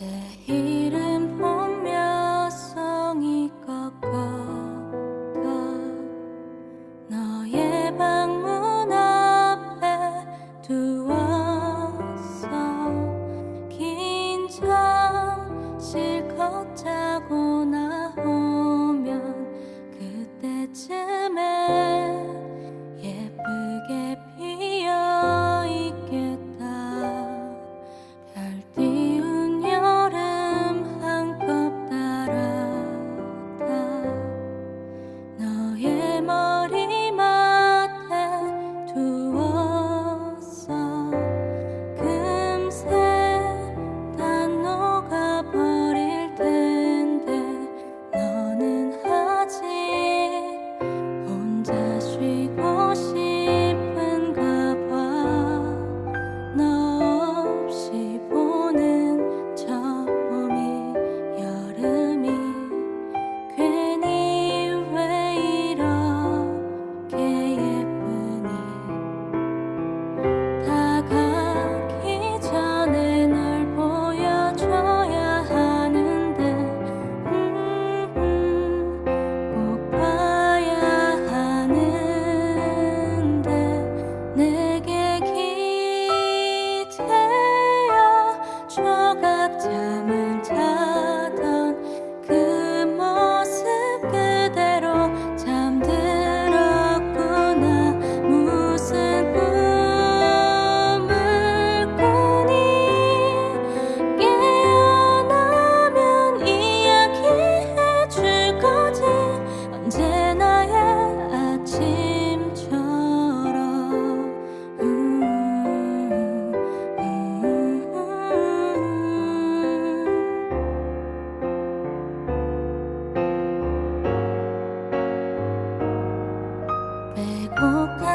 the 我。